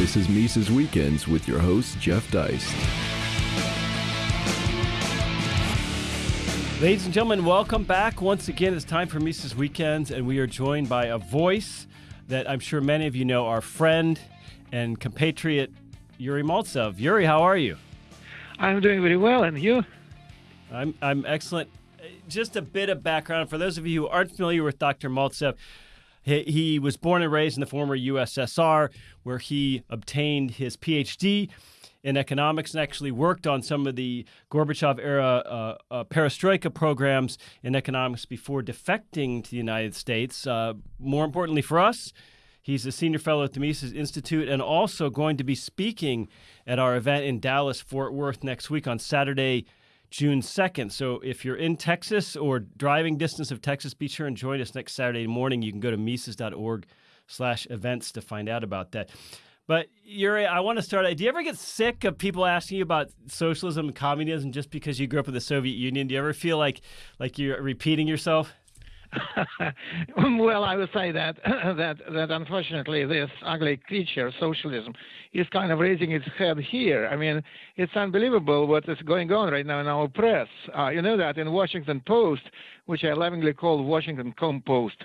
This is Mises Weekends with your host, Jeff Deist. Ladies and gentlemen, welcome back. Once again, it's time for Mises Weekends, and we are joined by a voice that I'm sure many of you know, our friend and compatriot, Yuri Maltsev. Yuri, how are you? I'm doing very well, and you? I'm, I'm excellent. Just a bit of background for those of you who aren't familiar with Dr. Maltsev. He, he was born and raised in the former USSR, where he obtained his PhD in economics and actually worked on some of the Gorbachev era uh, uh, perestroika programs in economics before defecting to the United States. Uh, more importantly for us, he's a senior fellow at the Mises Institute and also going to be speaking at our event in Dallas, Fort Worth next week on Saturday. June 2nd. So if you're in Texas or driving distance of Texas, be sure and join us next Saturday morning. You can go to Mises.org slash events to find out about that. But Yuri, I want to start. Do you ever get sick of people asking you about socialism and communism just because you grew up in the Soviet Union? Do you ever feel like like you're repeating yourself? well, I would say that that that unfortunately this ugly creature, socialism, is kind of raising its head here. I mean, it's unbelievable what is going on right now in our press. Uh, you know that in Washington Post, which I lovingly call Washington Compost,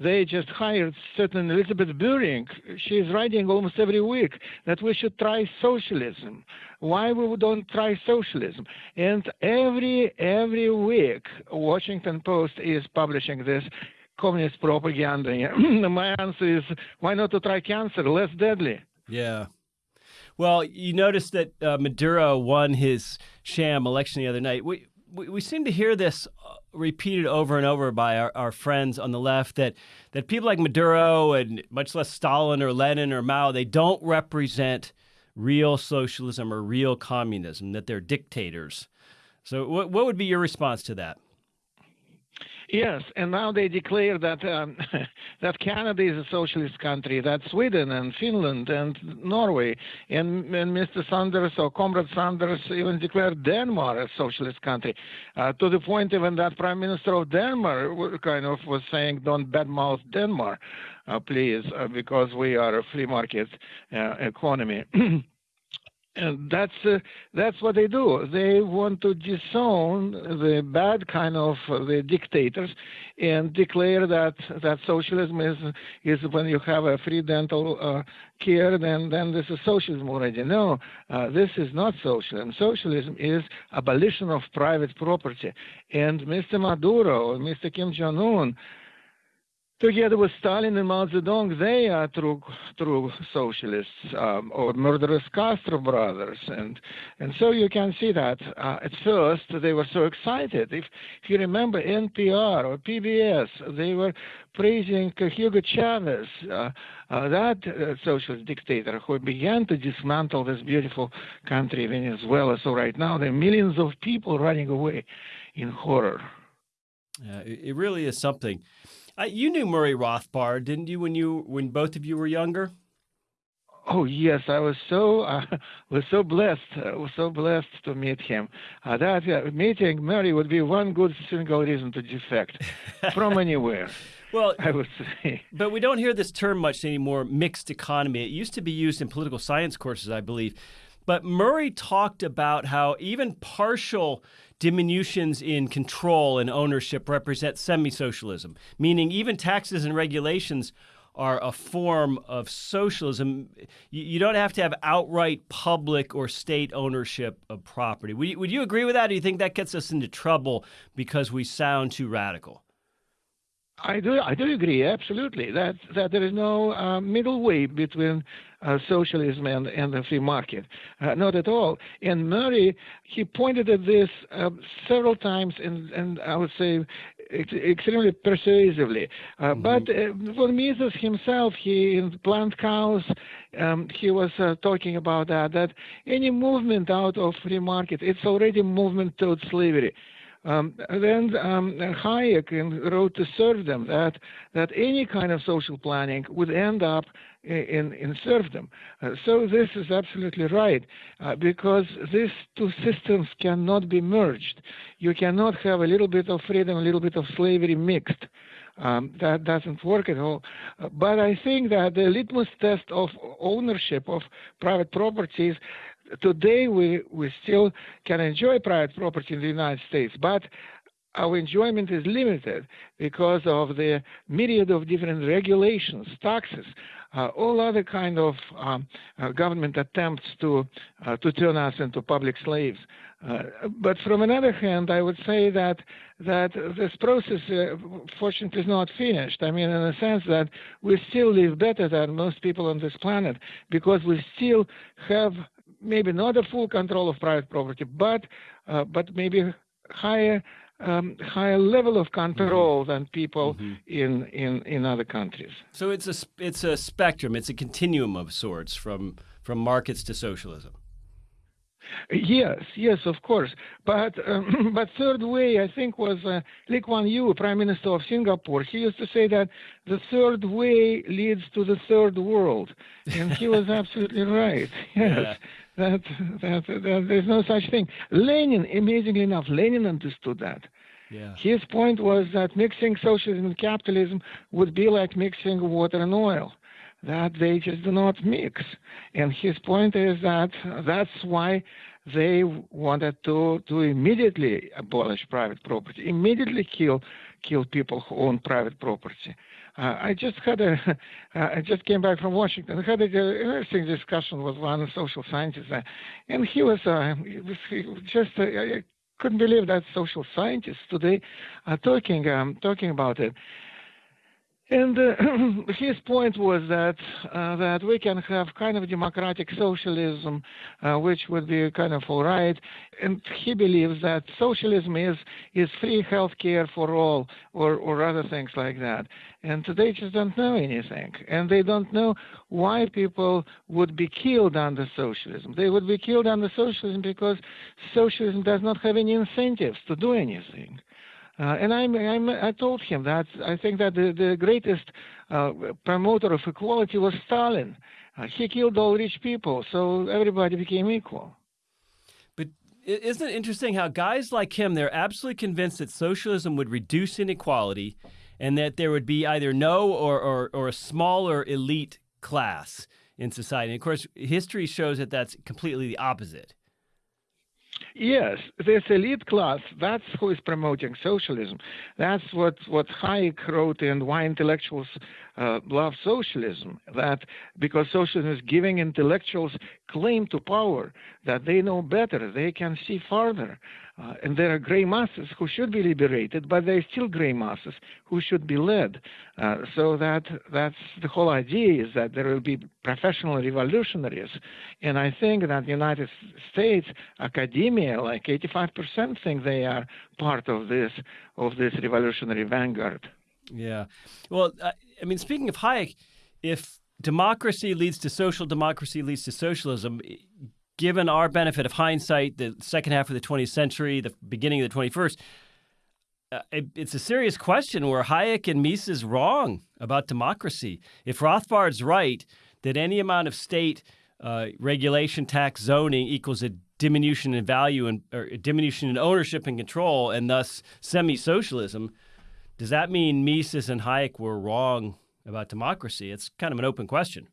they just hired certain Elizabeth Bruenig. She's writing almost every week that we should try socialism. Why we don't try socialism? And every every week, Washington Post is publishing this communist propaganda. My answer is why not to try cancer, less deadly. Yeah. Well, you noticed that uh, Maduro won his sham election the other night. We, we, we seem to hear this repeated over and over by our, our friends on the left that that people like Maduro and much less Stalin or Lenin or Mao they don't represent real socialism or real communism that they're dictators. So what what would be your response to that? Yes, and now they declare that um, that Canada is a socialist country, that Sweden and Finland and Norway and, and Mr. Sanders or Comrade Sanders even declared Denmark a socialist country, uh, to the point even that Prime Minister of Denmark kind of was saying, "Don't badmouth Denmark, uh, please, uh, because we are a free market uh, economy." and that's uh, that's what they do. They want to disown the bad kind of uh, the dictators, and declare that that socialism is is when you have a free dental uh, care, then then this is socialism already. No, uh, this is not socialism. Socialism is abolition of private property, and Mr. Maduro, or Mr. Kim Jong Un together with Stalin and Mao Zedong, they are true, true socialists um, or murderous Castro brothers. And, and so you can see that uh, at first they were so excited. If, if you remember NPR or PBS, they were praising Hugo Chavez, uh, uh, that uh, socialist dictator who began to dismantle this beautiful country, Venezuela. So right now there are millions of people running away in horror. it really is something. Uh, you knew Murray Rothbard, didn't you, when you when both of you were younger? Oh yes, I was so uh, was so blessed, uh, was so blessed to meet him. Uh, that uh, meeting Murray would be one good single reason to defect from anywhere. Well, I would say. But we don't hear this term much anymore. Mixed economy. It used to be used in political science courses, I believe. But Murray talked about how even partial diminutions in control and ownership represent semi socialism, meaning even taxes and regulations are a form of socialism. You, don't have to have outright public or state ownership of property. Would you, would you agree with that? Or do you think that gets us into trouble because we sound too radical? I do. I do agree absolutely that that there is no uh, middle way between uh, socialism and, and the free market, uh, not at all. And Murray he pointed at this uh, several times, and and I would say ex- extremely persuasively. Uh, mm-hmm. But uh, for Mises himself, he in Planned Chaos, um, he was talking about that that any movement out of free market, it's already movement towards slavery. Um, then um, Hayek Road to Serfdom that that any kind of social planning would end up in, in serfdom. Uh, so this is absolutely right uh, because these two systems cannot be merged. You cannot have a little bit of freedom, a little bit of slavery mixed. Um, that doesn't work at all. Uh, but I think that the litmus test of ownership of private properties today we, we still can enjoy private property in the United States, but our enjoyment is limited because of the myriad of different regulations, taxes, uh, all other kind of um, uh, government attempts to uh, to turn us into public slaves. Uh, but from another hand, I would say that that this process, uh, fortunately, is not finished. I mean, in the sense that we still live better than most people on this planet because we still have maybe not a full control of private property, but uh, but maybe higher um, higher level of control mm-hmm. than people mm-hmm. in, in in other countries. So it's a it's a spectrum. It's a continuum of sorts from from markets to socialism. Yes, yes, of course. But um, but third way, I think, was uh, Lee Kuan Yew, Prime Minister of Singapore. He used to say that the third way leads to the third world, and he was absolutely right. Yes. Yeah that, that, that there's no such thing. Lenin, amazingly enough, Lenin understood that. Yeah. His point was that mixing socialism and capitalism would be like mixing water and oil, that they just do not mix. And his point is that that's why they wanted to, to immediately abolish private property, immediately kill kill people who own private property. Uh, I just had a, uh, I just came back from Washington. I had an interesting discussion with one social scientist, uh, and he was, uh, he was he just, uh, I couldn't believe that social scientists today are talking, um, talking about it. And uh, his point was that uh, that we can have kind of democratic socialism, uh, which would be kind of all right. And he believes that socialism is is free health care for all, or or other things like that. And they just don't know anything, and they don't know why people would be killed under socialism. They would be killed under socialism because socialism does not have any incentives to do anything. Uh, and I'm, I'm, i told him that I think that the, the greatest uh, promoter of equality was Stalin. Uh, he killed all rich people, so everybody became equal. But isn't it interesting how guys like him, they're absolutely convinced that socialism would reduce inequality and that there would be either no or, or, or a smaller elite class in society. And of course, history shows that that's completely the opposite. Yes, this elite class, that's who is promoting socialism. That's what, what Hayek wrote in Why Intellectuals uh, Love Socialism, that because socialism is giving intellectuals claim to power, that they know better, they can see farther. Uh, and there are gray masses who should be liberated, but there are still gray masses who should be led. Uh, so that that's the whole idea is that there will be professional revolutionaries. And I think that the United States academia, like 85% think they are part of this of this revolutionary vanguard. Yeah. Well, I mean, speaking of Hayek, if democracy leads to social democracy leads to socialism, given our benefit of hindsight, the second half of the 20th century, the beginning of the 21st, uh, it, it's a serious question where Hayek and Mises wrong about democracy. If Rothbard's right that any amount of state uh, regulation, tax, zoning equals a diminution in value and or diminution in ownership and control, and thus semi-socialism, does that mean Mises and Hayek were wrong about democracy? It's kind of an open question.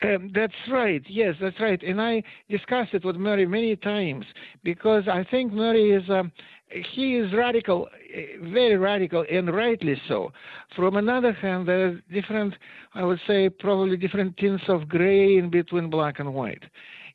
Um, that's right. Yes, that's right. And I discussed it with Murray many times because I think Murray is um, he is radical, very radical, and rightly so. From another hand, there are different, I would say, probably different tints of gray in between black and white.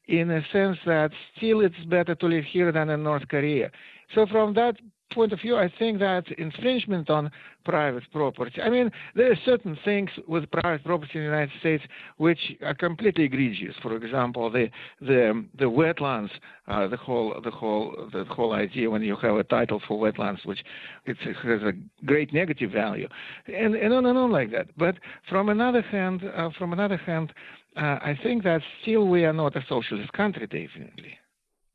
In a sense that still it's better to live here than in North Korea. So from that point of view, I think that infringement on private property. I mean, there are certain things with private property in the United States which are completely egregious. For example, the the the wetlands, uh, the whole the whole the whole idea when you have a title for wetlands, which it has a great negative value, and and on and on like that. But from another hand, uh, from another hand, uh, I think that still we are not a socialist country, definitely.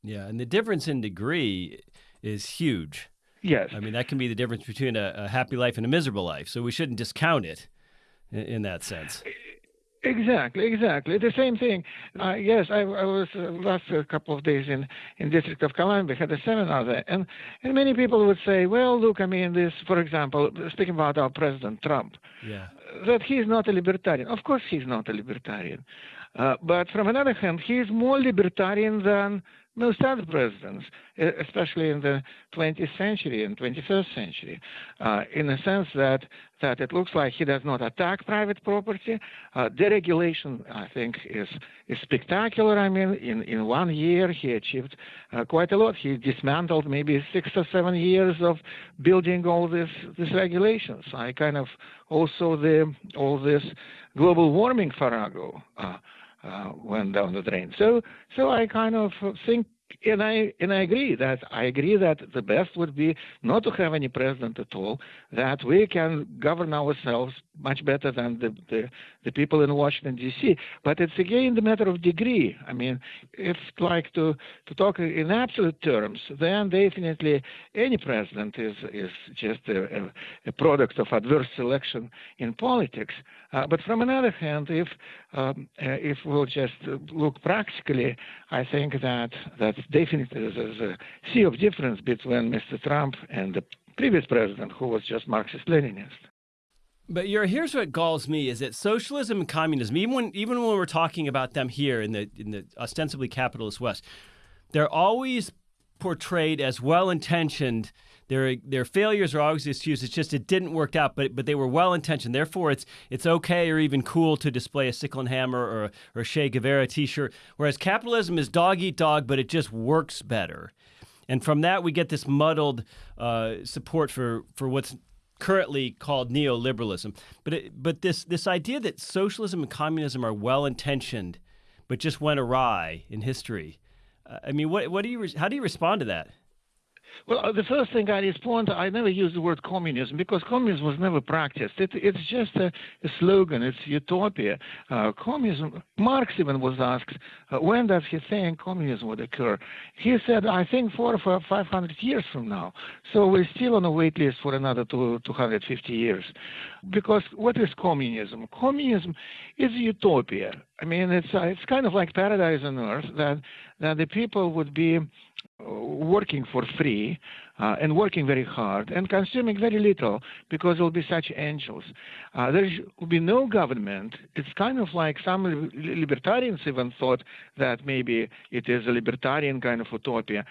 Yeah, and the difference in degree is huge. Yes. I mean, that can be the difference between a, a happy life and a miserable life. So we shouldn't discount it in, in that sense. Exactly, exactly. The same thing. Uh, yes, I, I was uh, last a couple of days in in District of Columbia, had a seminar there, and and many people would say, well, look, I mean, this, for example, speaking about our President Trump, yeah. that he's not a libertarian. Of course, he's not a libertarian, uh, but from another hand, he is more libertarian than most other presidents, especially in the 20th century and 21st century, uh, in the sense that that it looks like he does not attack private property. Uh, deregulation, I think, is is spectacular. I mean, in, in one year he achieved uh, quite a lot. He dismantled maybe six or seven years of building all this these regulations. I kind of also the all this global warming farrago. Uh, went down the drain. So, so I kind of think and I and I agree that I agree that the best would be not to have any president at all. That we can govern ourselves much better than the the, the people in Washington D.C. But it's again the matter of degree. I mean, if like to to talk in absolute terms, then definitely any president is is just a, a product of adverse selection in politics. Uh, but from another hand, if um, uh, if we'll just look practically, I think that that definitely there's a sea of difference between Mr. Trump and the previous president, who was just Marxist-Leninist. But here's what galls me is that socialism and communism, even when even when we're talking about them here in the in the ostensibly capitalist West, they're always portrayed as well-intentioned. Their their failures are always excused. It's just it didn't work out, but but they were well-intentioned. Therefore, it's it's okay or even cool to display a sickle and hammer or a, or a Che Guevara T-shirt. Whereas capitalism is dog eat dog, but it just works better. And from that, we get this muddled uh, support for for what's currently called neoliberalism. But it, but this this idea that socialism and communism are well intentioned, but just went awry in history. Uh, I mean, what what do you how do you respond to that? Well, uh, the first thing I respond, to, I never use the word communism because communism was never practiced. It, it's just a, a, slogan. It's utopia. Uh, communism. Marx even was asked uh, when does he think communism would occur. He said, I think four or five hundred years from now. So we're still on a wait list for another two, 250 years. Because what is communism? Communism is utopia. I mean, it's uh, it's kind of like paradise on earth that that the people would be working for free uh, and working very hard and consuming very little because there will be such angels. Uh, there will be no government. It's kind of like some libertarians even thought that maybe it is a libertarian kind of utopia,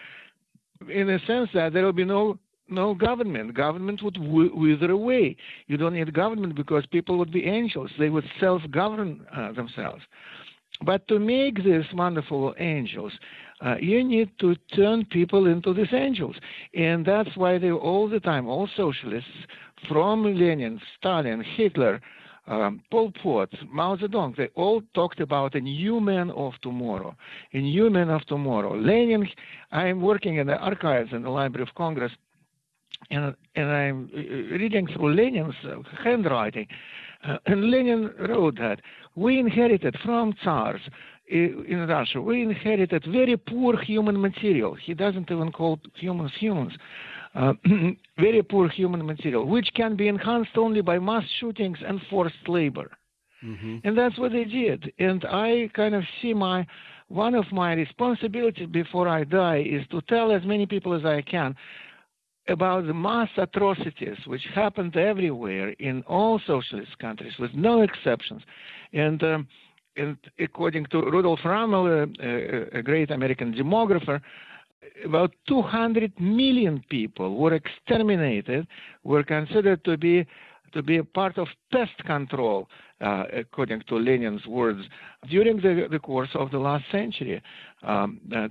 in a sense that there will be no no government. Government would wither away. You don't need government because people would be angels. They would self-govern uh, themselves. But to make these wonderful angels, uh, you need to turn people into these angels. And that's why they all the time, all socialists, from Lenin, Stalin, Hitler, um, Pol Pot, Mao Zedong, they all talked about a new man of tomorrow, a new man of tomorrow. Lenin, I'm working in the archives in the Library of Congress, and, and I'm reading through Lenin's handwriting. Uh, and Lenin wrote that we inherited from Tsars in Russia, we inherited very poor human material. He doesn't even call humans humans. Uh, very poor human material, which can be enhanced only by mass shootings and forced labor. Mm-hmm. And that's what they did. And I kind of see my one of my responsibilities before I die is to tell as many people as I can about the mass atrocities which happened everywhere in all socialist countries, with no exceptions. And um, and according to Rudolf Rummel, a, a great American demographer, about 200 million people were exterminated, were considered to be to be a part of pest control, uh, according to Lenin's words, during the, the course of the last century, um, uh,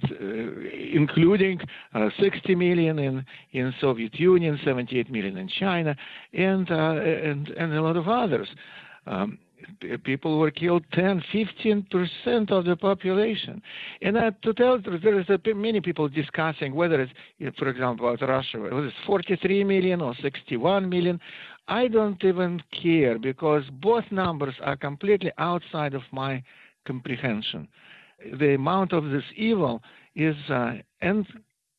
including uh, 60 million in, in Soviet Union, 78 million in China, and, uh, and, and a lot of others. Um, people were killed 10, 15 percent of the population. And uh, to tell truth, there is a, many people discussing whether it's, for example, about Russia, whether it's 43 million or 61 million. I don't even care because both numbers are completely outside of my comprehension. The amount of this evil is, uh, and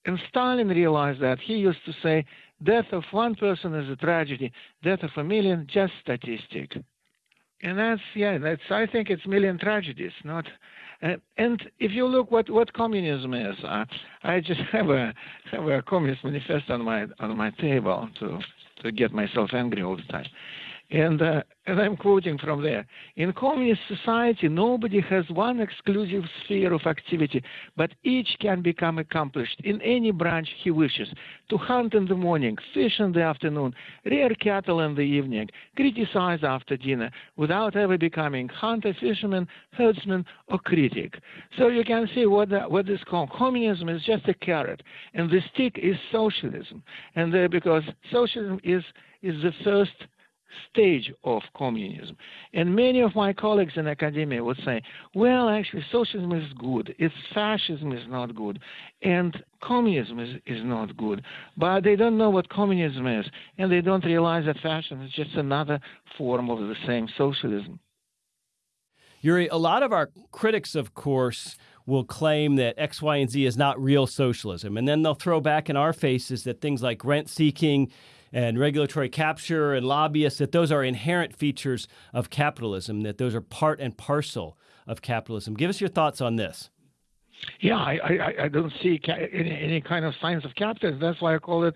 and Stalin realized that. He used to say, "Death of one person is a tragedy; death of a million, just statistic." and that's yeah, that's I think it's million tragedies, not. Uh, and if you look what what communism is, uh, I just have a have a communist manifesto on my on my table to to get myself angry all the time. And, uh, and I'm quoting from there. In communist society, nobody has one exclusive sphere of activity, but each can become accomplished in any branch he wishes. To hunt in the morning, fish in the afternoon, rear cattle in the evening, criticize after dinner, without ever becoming hunter, fisherman, herdsman, or critic. So you can see what, the, what is called communism is just a carrot, and the stick is socialism. And uh, because socialism is, is the first stage of communism. And many of my colleagues in academia would say, well, actually, socialism is good, it's fascism is not good, and communism is, is not good. But they don't know what communism is, and they don't realize that fascism is just another form of the same socialism. Yuri, a lot of our critics, of course, will claim that X, Y, and Z is not real socialism. And then they'll throw back in our faces that things like rent seeking and regulatory capture and lobbyists, that those are inherent features of capitalism, that those are part and parcel of capitalism. Give us your thoughts on this. Yeah, I, I, I don't see any, any kind of signs of capitalism. That's why I call it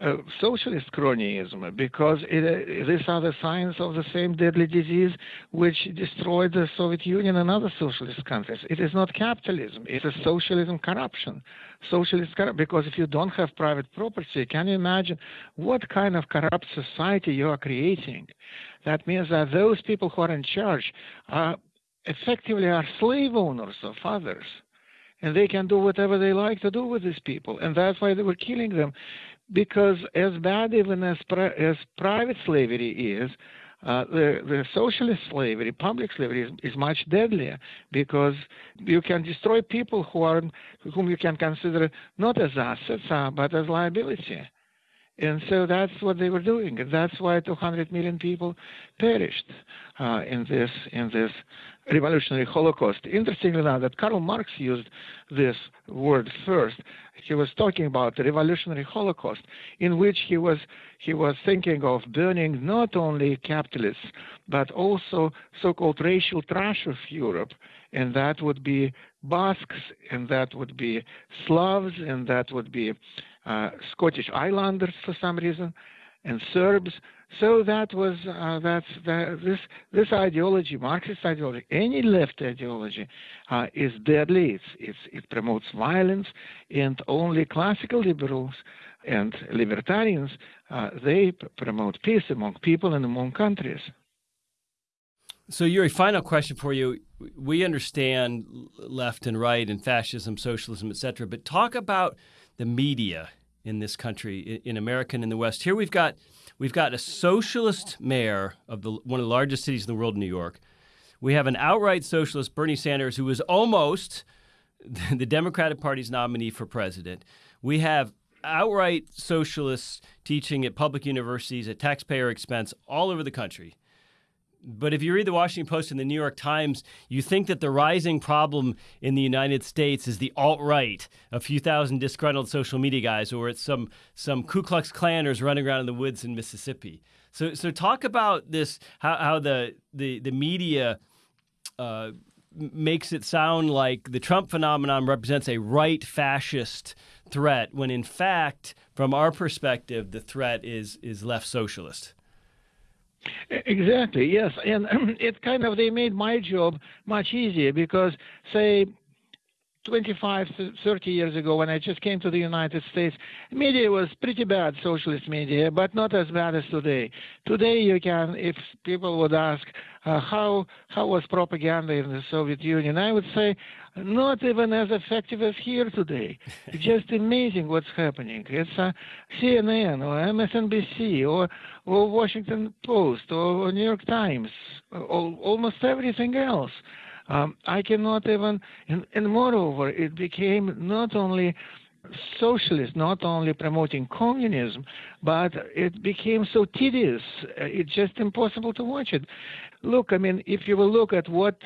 uh, socialist cronyism, because it, uh, these are the signs of the same deadly disease which destroyed the Soviet Union and other socialist countries. It is not capitalism; it is socialism corruption. Socialist corruption, because if you don't have private property, can you imagine what kind of corrupt society you are creating? That means that those people who are in charge are effectively are slave owners of others and they can do whatever they like to do with these people, and that's why they were killing them. Because as bad even as pri- as private slavery is, uh, the, the socialist slavery, public slavery, is, is, much deadlier because you can destroy people who are whom you can consider not as assets uh, but as liability. And so that's what they were doing, and that's why 200 million people perished uh, in this in this revolutionary Holocaust. Interestingly enough, that Karl Marx used this word first. He was talking about the revolutionary Holocaust, in which he was he was thinking of burning not only capitalists but also so-called racial trash of Europe, and that would be Basques, and that would be Slavs, and that would be Scottish Islanders for some reason, and Serbs. So that was uh, that's that, this this ideology, Marxist ideology, any left ideology, uh, is deadly. It's, it's, it promotes violence, and only classical liberals and libertarians uh, they promote peace among people and among countries. So, Yuri, final question for you. We understand left and right and fascism, socialism, etc., but talk about the media in this country, in America and in the West. Here we've got we've got a socialist mayor of the one of the largest cities in the world, New York. We have an outright socialist, Bernie Sanders, who was almost the Democratic Party's nominee for president. We have outright socialists teaching at public universities at taxpayer expense all over the country. But if you read the Washington Post and the New York Times, you think that the rising problem in the United States is the alt right, a few thousand disgruntled social media guys, or it's some some Ku Klux Klanners running around in the woods in Mississippi. So, so talk about this how, how the the the media. Uh, makes it sound like the Trump phenomenon represents a right fascist threat when in fact from our perspective the threat is is left socialist. Exactly, yes. And it kind of, they made my job much easier because, say, 25, 30 years ago, when I just came to the United States, media was pretty bad, socialist media, but not as bad as today. Today, you can, if people would ask, uh, how how was propaganda in the Soviet Union, I would say, not even as effective as here today. It's just amazing what's happening. It's uh, CNN or MSNBC or, or Washington Post or, or New York Times, or almost everything else. Um, I cannot even, and, and moreover, it became not only socialist, not only promoting communism, but it became so tedious. Uh, it's just impossible to watch it. Look, I mean, if you will look at what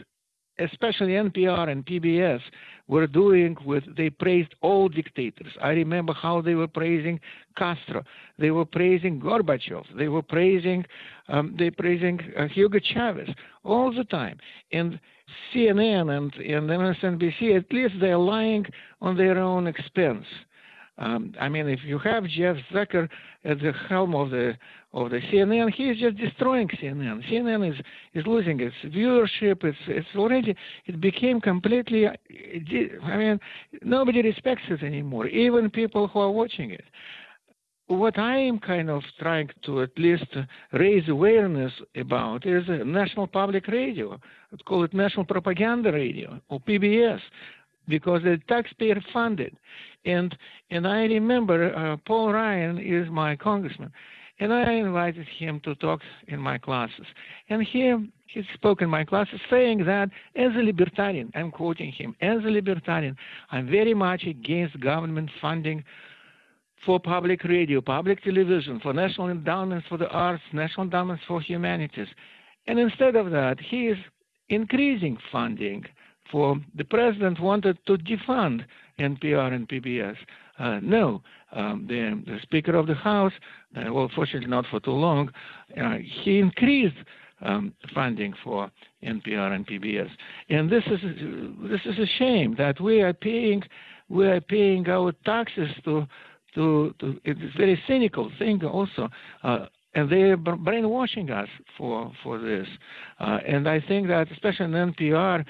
especially NPR and PBS, were doing with they praised all dictators. I remember how they were praising Castro, they were praising Gorbachev, they were praising um, they praising uh, Hugo Chavez all the time. And CNN and, and MSNBC, at least they're lying on their own expense. Um, I mean, if you have Jeff Zucker at the helm of the of the CNN, he is just destroying CNN. CNN is is losing its viewership. It's it's already it became completely. I mean, nobody respects it anymore. Even people who are watching it. What I am kind of trying to at least raise awareness about is National Public Radio. I'd call it National Propaganda Radio or PBS because it's taxpayer funded. And and I remember uh, Paul Ryan is my congressman, and I invited him to talk in my classes. And he he spoke in my classes saying that as a libertarian, I'm quoting him, as a libertarian, I'm very much against government funding for public radio, public television, for national endowments for the arts, national endowments for humanities. And instead of that, he is increasing funding for the president wanted to defund NPR and PBS. Uh, no, um, the, the, Speaker of the House, uh, well, fortunately not for too long, uh, he increased um, funding for NPR and PBS, and this is this is a shame that we are paying we are paying our taxes to to, to it's very cynical thing also. Uh, and they're brainwashing us for for this, uh, and I think that especially in NPR,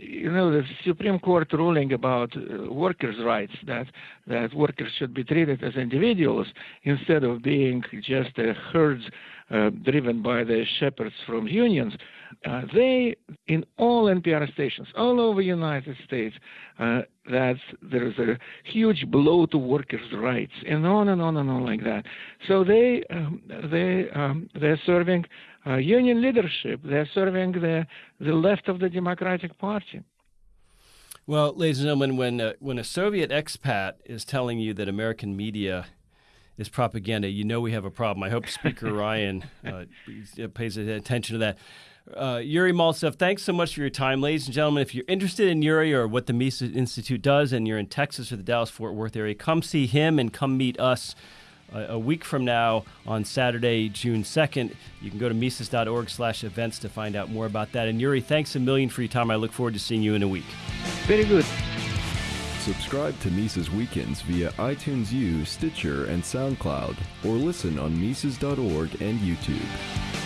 you know, the Supreme Court ruling about uh, workers' rights that that workers should be treated as individuals instead of being just uh, herds uh, driven by the shepherds from unions. Uh, they, in all NPR stations all over the United States, uh, that there's a huge blow to workers' rights, and on and on and on like that. So they um, they um, they're serving uh, union leadership. They're serving the, the left of the Democratic Party. Well, ladies and gentlemen, when uh, when a Soviet expat is telling you that American media is propaganda, you know we have a problem. I hope Speaker Ryan uh, pays attention to that. Uh, Yuri Maltsev, thanks so much for your time. Ladies and gentlemen, if you're interested in Yuri or what the Mises Institute does and you're in Texas or the Dallas Fort Worth area, come see him and come meet us a, week from now on Saturday, June 2nd. You can go to Mises.org slash events to find out more about that. And Yuri, thanks a million for your time. I look forward to seeing you in a week. Very good. Subscribe to Mises Weekends via iTunes U, Stitcher, and SoundCloud, or listen on Mises.org and YouTube.